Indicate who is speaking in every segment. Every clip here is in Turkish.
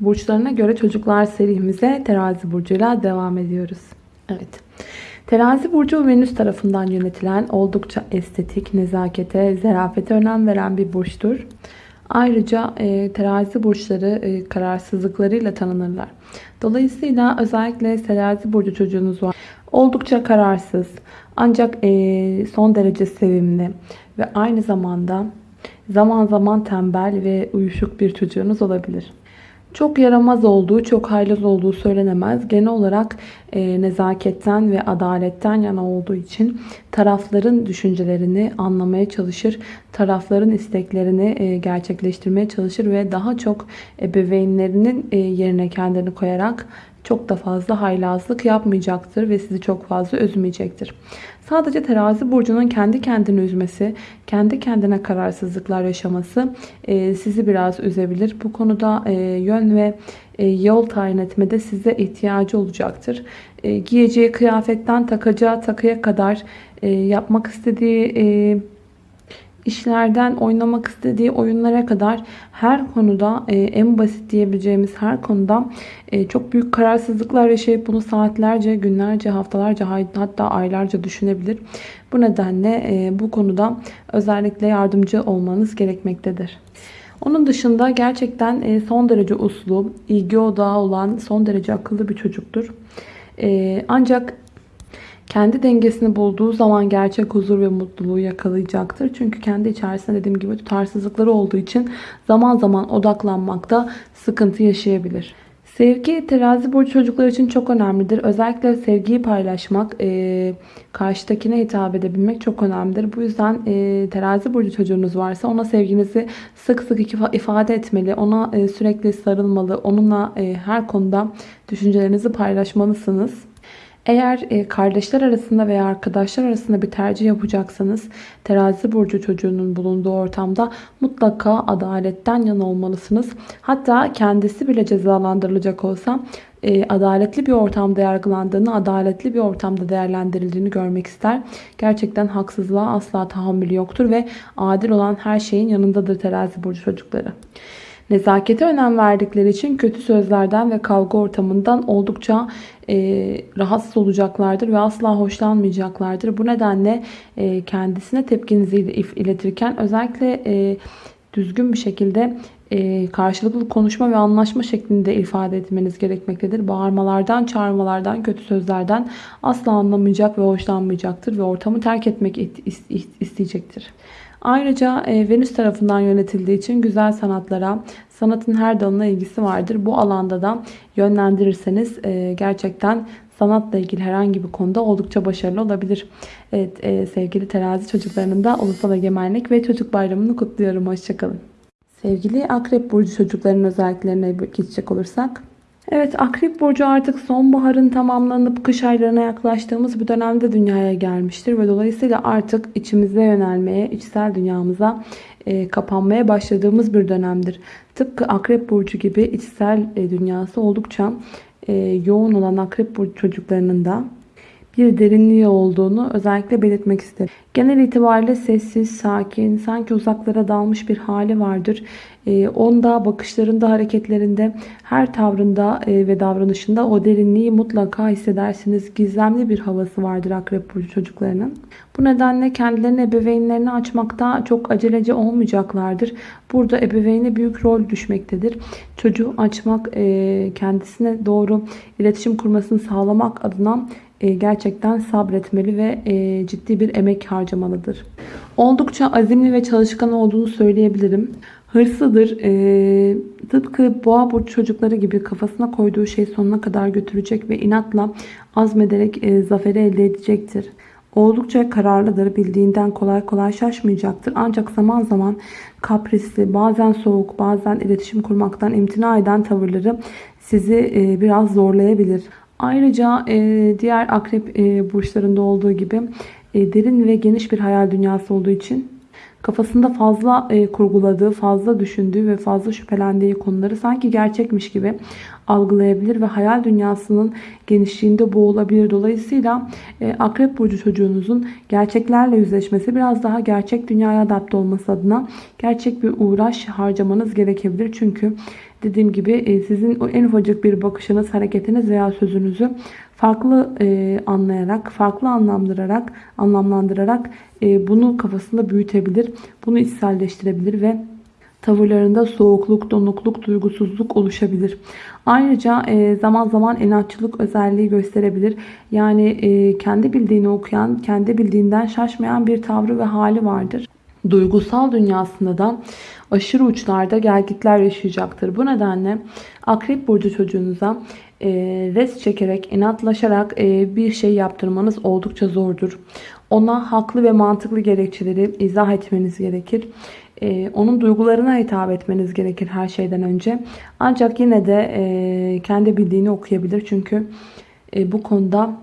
Speaker 1: Burçlarına göre çocuklar serimize terazi burcuyla devam ediyoruz. Evet. Terazi burcu Venüs tarafından yönetilen oldukça estetik, nezakete, zerafete önem veren bir burçtur. Ayrıca e, terazi burçları e, kararsızlıklarıyla tanınırlar. Dolayısıyla özellikle terazi burcu çocuğunuz var. Oldukça kararsız ancak e, son derece sevimli ve aynı zamanda zaman zaman tembel ve uyuşuk bir çocuğunuz olabilir. Çok yaramaz olduğu, çok haylaz olduğu söylenemez. Genel olarak e, nezaketten ve adaletten yana olduğu için tarafların düşüncelerini anlamaya çalışır. Tarafların isteklerini e, gerçekleştirmeye çalışır ve daha çok ebeveynlerinin e, yerine kendini koyarak çok da fazla haylazlık yapmayacaktır ve sizi çok fazla üzmeyecektir. Sadece terazi burcunun kendi kendini üzmesi, kendi kendine kararsızlıklar yaşaması e, sizi biraz üzebilir. Bu konuda e, yön ve e, yol tayin etmede size ihtiyacı olacaktır. Giyeceği kıyafetten takacağı takıya kadar yapmak istediği işlerden oynamak istediği oyunlara kadar her konuda e, en basit diyebileceğimiz her konuda e, çok büyük kararsızlıklar yaşayıp bunu saatlerce, günlerce, haftalarca hatta aylarca düşünebilir. Bu nedenle e, bu konuda özellikle yardımcı olmanız gerekmektedir. Onun dışında gerçekten son derece uslu, ilgi odağı olan son derece akıllı bir çocuktur. Ancak kendi dengesini bulduğu zaman gerçek huzur ve mutluluğu yakalayacaktır. Çünkü kendi içerisinde dediğim gibi tutarsızlıkları olduğu için zaman zaman odaklanmakta sıkıntı yaşayabilir. Sevgi terazi burcu çocuklar için çok önemlidir. Özellikle sevgiyi paylaşmak, e, karşıdakine hitap edebilmek çok önemlidir. Bu yüzden e, terazi burcu çocuğunuz varsa ona sevginizi sık sık ifade etmeli. Ona e, sürekli sarılmalı. Onunla e, her konuda düşüncelerinizi paylaşmalısınız. Eğer e, kardeşler arasında veya arkadaşlar arasında bir tercih yapacaksanız terazi burcu çocuğunun bulunduğu ortamda mutlaka adaletten yana olmalısınız. Hatta kendisi bile cezalandırılacak olsa e, adaletli bir ortamda yargılandığını, adaletli bir ortamda değerlendirildiğini görmek ister. Gerçekten haksızlığa asla tahammülü yoktur ve adil olan her şeyin yanındadır terazi burcu çocukları. Nezakete önem verdikleri için kötü sözlerden ve kavga ortamından oldukça e, rahatsız olacaklardır ve asla hoşlanmayacaklardır. Bu nedenle e, kendisine tepkinizi iletirken özellikle e, düzgün bir şekilde e, karşılıklı konuşma ve anlaşma şeklinde ifade etmeniz gerekmektedir. Bağırmalardan, çağırmalardan, kötü sözlerden asla anlamayacak ve hoşlanmayacaktır ve ortamı terk etmek isteyecektir. Ayrıca e, Venüs tarafından yönetildiği için güzel sanatlara, sanatın her dalına ilgisi vardır. Bu alanda da yönlendirirseniz e, gerçekten sanatla ilgili herhangi bir konuda oldukça başarılı olabilir. Evet e, sevgili terazi çocuklarının da Ulusal Egemenlik ve Çocuk Bayramı'nı kutluyorum. Hoşçakalın. Sevgili Akrep Burcu çocukların özelliklerine geçecek olursak. Evet Akrep Burcu artık sonbaharın tamamlanıp kış aylarına yaklaştığımız bir dönemde dünyaya gelmiştir. Ve dolayısıyla artık içimize yönelmeye, içsel dünyamıza e, kapanmaya başladığımız bir dönemdir. Tıpkı Akrep Burcu gibi içsel e, dünyası oldukça e, yoğun olan Akrep Burcu çocuklarının da bir derinliği olduğunu özellikle belirtmek isterim. Genel itibariyle sessiz, sakin, sanki uzaklara dalmış bir hali vardır. E, onda, bakışlarında, hareketlerinde, her tavrında e, ve davranışında o derinliği mutlaka hissedersiniz. Gizemli bir havası vardır Akrep Burcu çocuklarının. Bu nedenle kendilerini ebeveynlerini açmakta çok aceleci olmayacaklardır. Burada ebeveyne büyük rol düşmektedir. Çocuğu açmak, e, kendisine doğru iletişim kurmasını sağlamak adına e, gerçekten sabretmeli ve e, ciddi bir emek harcamalıdır. Oldukça azimli ve çalışkan olduğunu söyleyebilirim. Hırslıdır. E, tıpkı boğa burç çocukları gibi kafasına koyduğu şey sonuna kadar götürecek ve inatla azmederek e, zaferi elde edecektir. Oldukça kararlıdır. Bildiğinden kolay kolay şaşmayacaktır. Ancak zaman zaman kaprisli, bazen soğuk, bazen iletişim kurmaktan imtina eden tavırları sizi e, biraz zorlayabilir. Ayrıca e, diğer akrep e, burçlarında olduğu gibi derin ve geniş bir hayal dünyası olduğu için kafasında fazla e, kurguladığı, fazla düşündüğü ve fazla şüphelendiği konuları sanki gerçekmiş gibi algılayabilir ve hayal dünyasının genişliğinde boğulabilir. Dolayısıyla e, akrep burcu çocuğunuzun gerçeklerle yüzleşmesi biraz daha gerçek dünyaya adapte olması adına gerçek bir uğraş harcamanız gerekebilir. Çünkü dediğim gibi e, sizin en ufacık bir bakışınız, hareketiniz veya sözünüzü farklı e, anlayarak, farklı anlamlandırarak, anlamlandırarak e, bunu kafasında büyütebilir. Bunu içselleştirebilir ve tavırlarında soğukluk, donukluk, duygusuzluk oluşabilir. Ayrıca e, zaman zaman inatçılık özelliği gösterebilir. Yani e, kendi bildiğini okuyan, kendi bildiğinden şaşmayan bir tavrı ve hali vardır. Duygusal dünyasında da aşırı uçlarda gelgitler yaşayacaktır. Bu nedenle Akrep Burcu çocuğunuza e, res çekerek, inatlaşarak e, bir şey yaptırmanız oldukça zordur. Ona haklı ve mantıklı gerekçeleri izah etmeniz gerekir. Ee, onun duygularına hitap etmeniz gerekir her şeyden önce. Ancak yine de e, kendi bildiğini okuyabilir. Çünkü e, bu konuda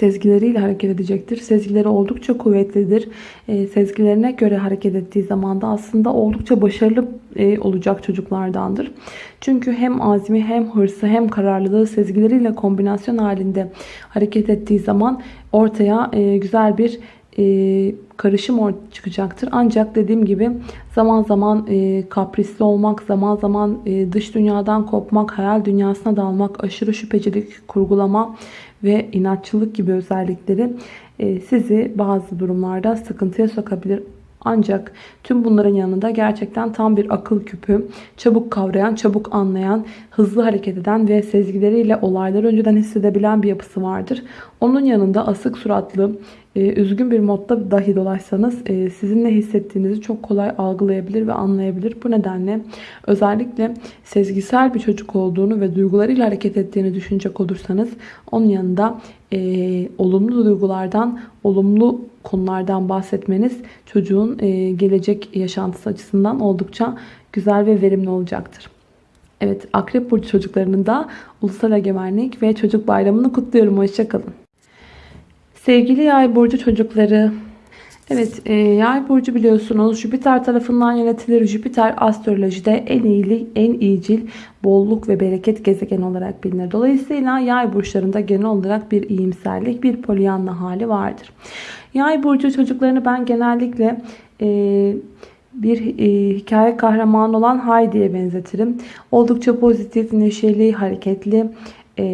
Speaker 1: sezgileriyle hareket edecektir. Sezgileri oldukça kuvvetlidir. E, sezgilerine göre hareket ettiği zaman da aslında oldukça başarılı e, olacak çocuklardandır. Çünkü hem azmi hem hırsı hem kararlılığı sezgileriyle kombinasyon halinde hareket ettiği zaman ortaya e, güzel bir e, karışım çıkacaktır. Ancak dediğim gibi zaman zaman kaprisli olmak, zaman zaman dış dünyadan kopmak, hayal dünyasına dalmak, aşırı şüphecilik, kurgulama ve inatçılık gibi özellikleri e, sizi bazı durumlarda sıkıntıya sokabilir. Ancak tüm bunların yanında gerçekten tam bir akıl küpü, çabuk kavrayan, çabuk anlayan, hızlı hareket eden ve sezgileriyle olayları önceden hissedebilen bir yapısı vardır. Onun yanında asık suratlı, e, üzgün bir modda dahi dolaşsanız e, sizin ne hissettiğinizi çok kolay algılayabilir ve anlayabilir. Bu nedenle özellikle sezgisel bir çocuk olduğunu ve duygularıyla hareket ettiğini düşünecek olursanız onun yanında e, olumlu duygulardan, olumlu konulardan bahsetmeniz çocuğun e, gelecek yaşantısı açısından oldukça güzel ve verimli olacaktır. Evet Akrep Burcu çocuklarının da Ulusal Egemenlik ve Çocuk Bayramı'nı kutluyorum. Hoşçakalın. Sevgili Yay Burcu çocukları. Evet e, Yay Burcu biliyorsunuz Jüpiter tarafından yönetilir. Jüpiter astrolojide en iyili, en iyicil, bolluk ve bereket gezegen olarak bilinir. Dolayısıyla Yay burçlarında genel olarak bir iyimserlik, bir polyanla hali vardır. Yay burcu çocuklarını ben genellikle e, bir e, hikaye kahramanı olan Heidi'ye benzetirim. Oldukça pozitif, neşeli, hareketli, e,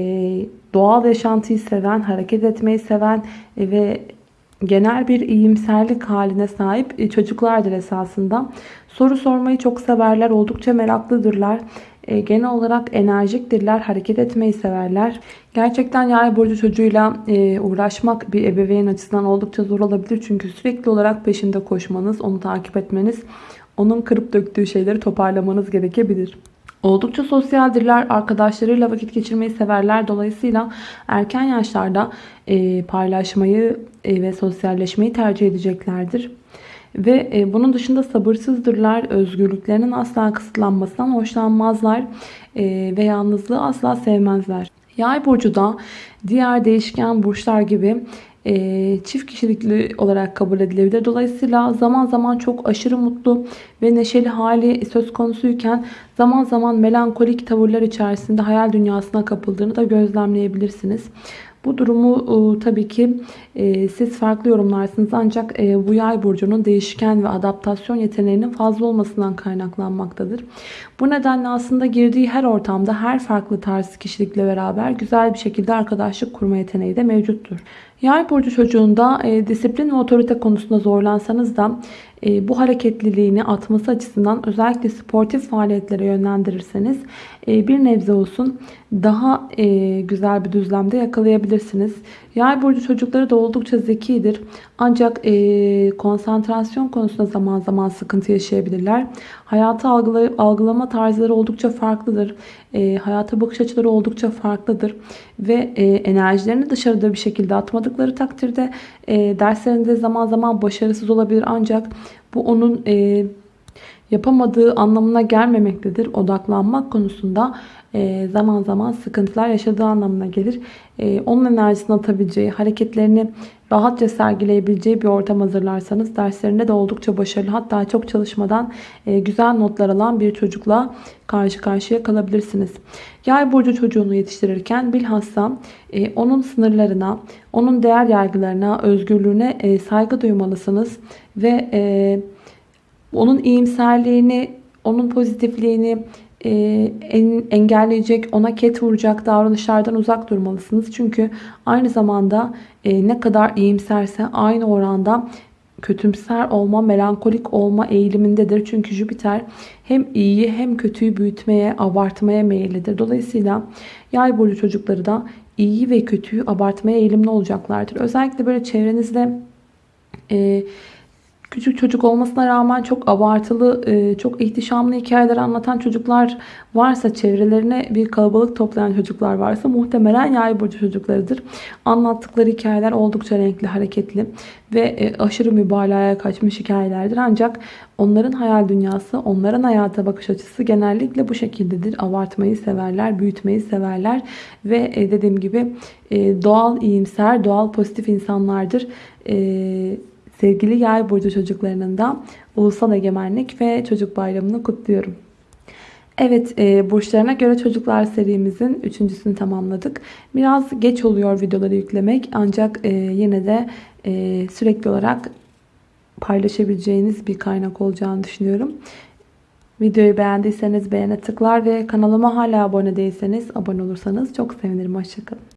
Speaker 1: doğal yaşantıyı seven, hareket etmeyi seven e, ve genel bir iyimserlik haline sahip e, çocuklardır esasında. Soru sormayı çok severler, oldukça meraklıdırlar. E, genel olarak enerjiktirler, hareket etmeyi severler. Gerçekten yay burcu çocuğuyla e, uğraşmak bir ebeveyn açısından oldukça zor olabilir. Çünkü sürekli olarak peşinde koşmanız, onu takip etmeniz, onun kırıp döktüğü şeyleri toparlamanız gerekebilir. Oldukça sosyaldirler, arkadaşlarıyla vakit geçirmeyi severler. Dolayısıyla erken yaşlarda e, paylaşmayı e, ve sosyalleşmeyi tercih edeceklerdir. Ve e, bunun dışında sabırsızdırlar. Özgürlüklerinin asla kısıtlanmasından hoşlanmazlar. E, ve yalnızlığı asla sevmezler. Yay burcu da diğer değişken burçlar gibi e, çift kişilikli olarak kabul edilebilir. Dolayısıyla zaman zaman çok aşırı mutlu ve neşeli hali söz konusuyken zaman zaman melankolik tavırlar içerisinde hayal dünyasına kapıldığını da gözlemleyebilirsiniz. Bu durumu e, tabii ki e, siz farklı yorumlarsınız ancak e, bu yay burcunun değişken ve adaptasyon yeteneğinin fazla olmasından kaynaklanmaktadır. Bu nedenle aslında girdiği her ortamda her farklı tarz kişilikle beraber güzel bir şekilde arkadaşlık kurma yeteneği de mevcuttur. Yay burcu çocuğunda e, disiplin ve otorite konusunda zorlansanız da e, bu hareketliliğini atması açısından özellikle sportif faaliyetlere yönlendirirseniz e, bir nebze olsun daha e, güzel bir düzlemde yakalayabilirsiniz. Yay burcu çocukları da oldukça zekidir. Ancak e, konsantrasyon konusunda zaman zaman sıkıntı yaşayabilirler. Hayatı algılay algılama tarzları oldukça farklıdır. E, hayata bakış açıları oldukça farklıdır. Ve e, enerjilerini dışarıda bir şekilde atmadıkları takdirde e, derslerinde zaman zaman başarısız olabilir. Ancak bu onun... E, yapamadığı anlamına gelmemektedir. Odaklanmak konusunda zaman zaman sıkıntılar yaşadığı anlamına gelir. E, onun enerjisini atabileceği, hareketlerini rahatça sergileyebileceği bir ortam hazırlarsanız derslerinde de oldukça başarılı hatta çok çalışmadan e, güzel notlar alan bir çocukla karşı karşıya kalabilirsiniz. Yay burcu çocuğunu yetiştirirken bilhassa onun sınırlarına, onun değer yargılarına, özgürlüğüne saygı duymalısınız ve onun iyimserliğini, onun pozitifliğini, e, engelleyecek, ona ket vuracak davranışlardan uzak durmalısınız. Çünkü aynı zamanda e, ne kadar iyimserse aynı oranda kötümser olma, melankolik olma eğilimindedir. Çünkü Jüpiter hem iyiyi hem kötüyü büyütmeye, abartmaya meyillidir. Dolayısıyla yay burcu çocukları da iyi ve kötüyü abartmaya eğilimli olacaklardır. Özellikle böyle çevrenizde e, küçük çocuk olmasına rağmen çok abartılı, e, çok ihtişamlı hikayeler anlatan çocuklar varsa, çevrelerine bir kalabalık toplayan çocuklar varsa muhtemelen yay burcu çocuklarıdır. Anlattıkları hikayeler oldukça renkli, hareketli ve e, aşırı mübalağaya kaçmış hikayelerdir. Ancak onların hayal dünyası, onların hayata bakış açısı genellikle bu şekildedir. Abartmayı severler, büyütmeyi severler ve e, dediğim gibi doğal iyimser, doğal pozitif insanlardır. Eee Sevgili yay burcu çocuklarının da Ulusal Egemenlik ve Çocuk Bayramı'nı kutluyorum. Evet, e, burçlarına göre çocuklar serimizin üçüncüsünü tamamladık. Biraz geç oluyor videoları yüklemek ancak e, yine de e, sürekli olarak paylaşabileceğiniz bir kaynak olacağını düşünüyorum. Videoyu beğendiyseniz beğene tıklar ve kanalıma hala abone değilseniz abone olursanız çok sevinirim. Hoşçakalın.